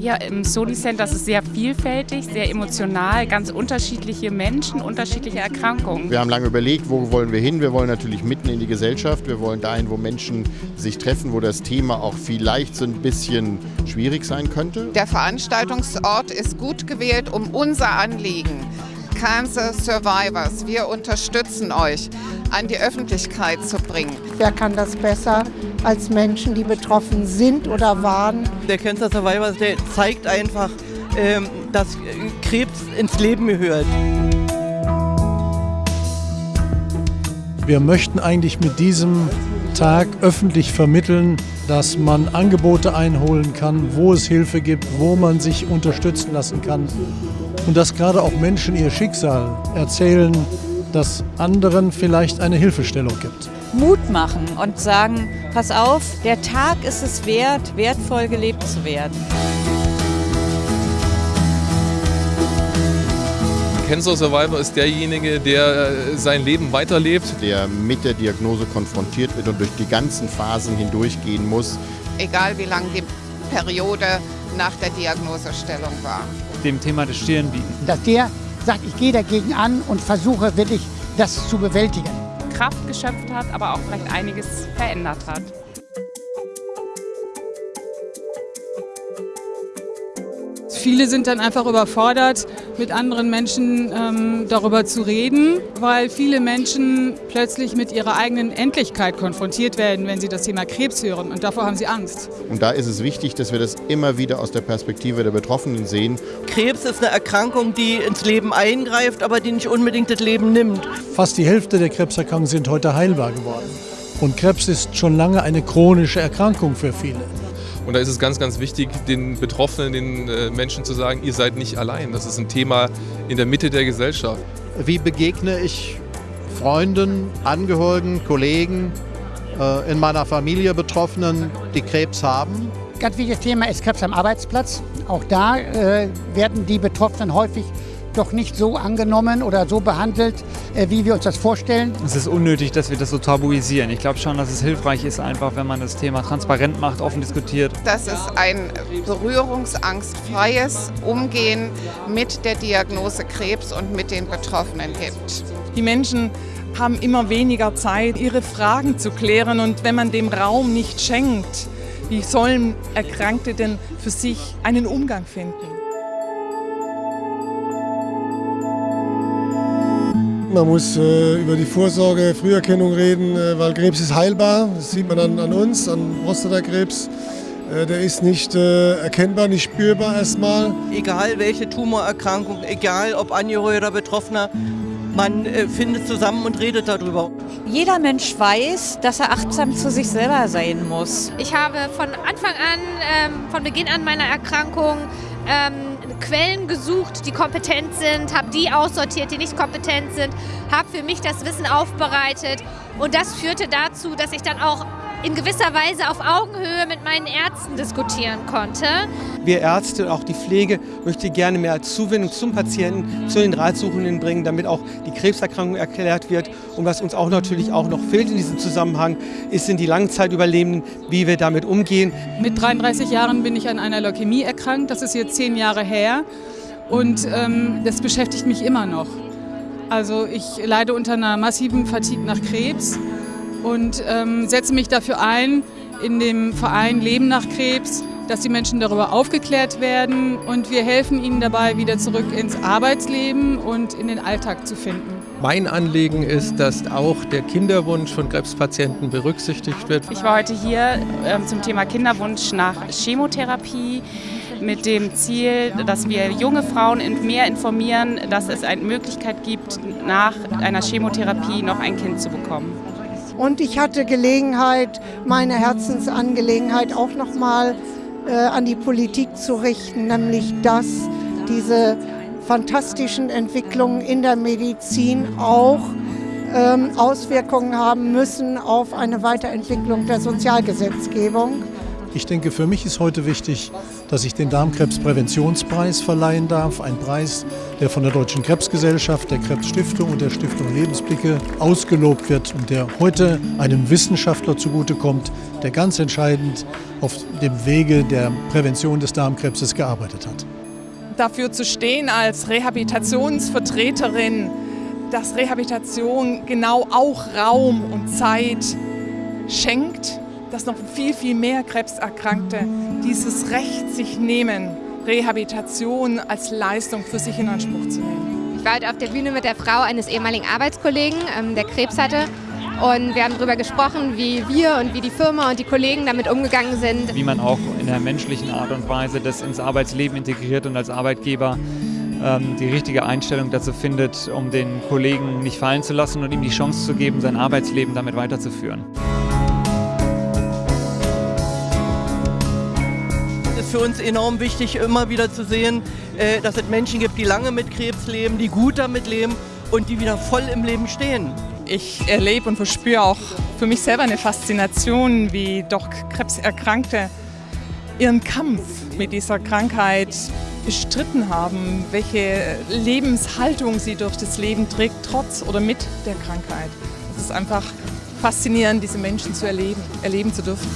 Ja, im Soli Center ist es sehr vielfältig, sehr emotional, ganz unterschiedliche Menschen, unterschiedliche Erkrankungen. Wir haben lange überlegt, wo wollen wir hin? Wir wollen natürlich mitten in die Gesellschaft. Wir wollen dahin, wo Menschen sich treffen, wo das Thema auch vielleicht so ein bisschen schwierig sein könnte. Der Veranstaltungsort ist gut gewählt, um unser Anliegen Cancer Survivors. Wir unterstützen euch, an die Öffentlichkeit zu bringen. Wer kann das besser als Menschen, die betroffen sind oder waren? Der Cancer Survivors, der zeigt einfach, ähm, dass Krebs ins Leben gehört. Wir möchten eigentlich mit diesem Tag öffentlich vermitteln, dass man Angebote einholen kann, wo es Hilfe gibt, wo man sich unterstützen lassen kann und dass gerade auch Menschen ihr Schicksal erzählen, dass anderen vielleicht eine Hilfestellung gibt. Mut machen und sagen, pass auf, der Tag ist es wert, wertvoll gelebt zu werden. Cancer Survivor ist derjenige, der äh, sein Leben weiterlebt. Der mit der Diagnose konfrontiert wird und durch die ganzen Phasen hindurchgehen muss. Egal wie lang die Periode nach der Diagnosestellung war. Dem Thema des Stirn bieten. Dass der sagt, ich gehe dagegen an und versuche wirklich das zu bewältigen. Kraft geschöpft hat, aber auch vielleicht einiges verändert hat. Viele sind dann einfach überfordert, mit anderen Menschen ähm, darüber zu reden, weil viele Menschen plötzlich mit ihrer eigenen Endlichkeit konfrontiert werden, wenn sie das Thema Krebs hören. Und davor haben sie Angst. Und da ist es wichtig, dass wir das immer wieder aus der Perspektive der Betroffenen sehen. Krebs ist eine Erkrankung, die ins Leben eingreift, aber die nicht unbedingt das Leben nimmt. Fast die Hälfte der Krebserkrankungen sind heute heilbar geworden. Und Krebs ist schon lange eine chronische Erkrankung für viele. Und da ist es ganz, ganz wichtig, den Betroffenen, den äh, Menschen zu sagen, ihr seid nicht allein. Das ist ein Thema in der Mitte der Gesellschaft. Wie begegne ich Freunden, Angehörigen, Kollegen, äh, in meiner Familie Betroffenen, die Krebs haben? Ganz wichtiges Thema ist Krebs am Arbeitsplatz. Auch da äh, werden die Betroffenen häufig doch nicht so angenommen oder so behandelt, äh, wie wir uns das vorstellen. Es ist unnötig, dass wir das so tabuisieren. Ich glaube schon, dass es hilfreich ist, einfach wenn man das Thema transparent macht, offen diskutiert. Dass es ein berührungsangstfreies Umgehen mit der Diagnose Krebs und mit den Betroffenen gibt. Die Menschen haben immer weniger Zeit, ihre Fragen zu klären und wenn man dem Raum nicht schenkt, wie sollen Erkrankte denn für sich einen Umgang finden? Man muss äh, über die Vorsorge, Früherkennung reden, äh, weil Krebs ist heilbar. Das sieht man an, an uns, an Prostatakrebs. Äh, der ist nicht äh, erkennbar, nicht spürbar erstmal. Egal welche Tumorerkrankung, egal ob Angehöriger oder Betroffener, man äh, findet zusammen und redet darüber. Jeder Mensch weiß, dass er achtsam zu sich selber sein muss. Ich habe von Anfang an, ähm, von Beginn an meiner Erkrankung, ähm, Quellen gesucht, die kompetent sind, habe die aussortiert, die nicht kompetent sind, habe für mich das Wissen aufbereitet. Und das führte dazu, dass ich dann auch in gewisser Weise auf Augenhöhe mit meinen Ärzten diskutieren konnte. Wir Ärzte und auch die Pflege möchte gerne mehr Zuwendung zum Patienten, zu den Ratsuchenden bringen, damit auch die Krebserkrankung erklärt wird. Und was uns auch natürlich auch noch fehlt in diesem Zusammenhang, ist sind die Langzeitüberlebenden, wie wir damit umgehen. Mit 33 Jahren bin ich an einer Leukämie erkrankt, das ist jetzt zehn Jahre her und ähm, das beschäftigt mich immer noch. Also ich leide unter einer massiven Fatigue nach Krebs und ähm, setze mich dafür ein, in dem Verein Leben nach Krebs, dass die Menschen darüber aufgeklärt werden und wir helfen ihnen dabei, wieder zurück ins Arbeitsleben und in den Alltag zu finden. Mein Anliegen ist, dass auch der Kinderwunsch von Krebspatienten berücksichtigt wird. Ich war heute hier ähm, zum Thema Kinderwunsch nach Chemotherapie mit dem Ziel, dass wir junge Frauen mehr informieren, dass es eine Möglichkeit gibt, nach einer Chemotherapie noch ein Kind zu bekommen. Und ich hatte Gelegenheit, meine Herzensangelegenheit auch nochmal äh, an die Politik zu richten, nämlich dass diese fantastischen Entwicklungen in der Medizin auch ähm, Auswirkungen haben müssen auf eine Weiterentwicklung der Sozialgesetzgebung. Ich denke, für mich ist heute wichtig, dass ich den Darmkrebspräventionspreis verleihen darf. Ein Preis, der von der Deutschen Krebsgesellschaft, der Krebsstiftung und der Stiftung Lebensblicke ausgelobt wird und der heute einem Wissenschaftler zugutekommt, der ganz entscheidend auf dem Wege der Prävention des Darmkrebses gearbeitet hat. Dafür zu stehen als Rehabilitationsvertreterin, dass Rehabilitation genau auch Raum und Zeit schenkt dass noch viel, viel mehr Krebserkrankte dieses Recht sich nehmen, Rehabilitation als Leistung für sich in Anspruch zu nehmen. Ich war heute auf der Bühne mit der Frau eines ehemaligen Arbeitskollegen, ähm, der Krebs hatte. Und wir haben darüber gesprochen, wie wir und wie die Firma und die Kollegen damit umgegangen sind. Wie man auch in der menschlichen Art und Weise das ins Arbeitsleben integriert und als Arbeitgeber ähm, die richtige Einstellung dazu findet, um den Kollegen nicht fallen zu lassen und ihm die Chance zu geben, sein Arbeitsleben damit weiterzuführen. Für uns enorm wichtig, immer wieder zu sehen, äh, dass es Menschen gibt, die lange mit Krebs leben, die gut damit leben und die wieder voll im Leben stehen. Ich erlebe und verspüre auch für mich selber eine Faszination, wie doch Krebserkrankte ihren Kampf mit dieser Krankheit bestritten haben, welche Lebenshaltung sie durch das Leben trägt, trotz oder mit der Krankheit. Es ist einfach faszinierend, diese Menschen zu erleben, erleben zu dürfen.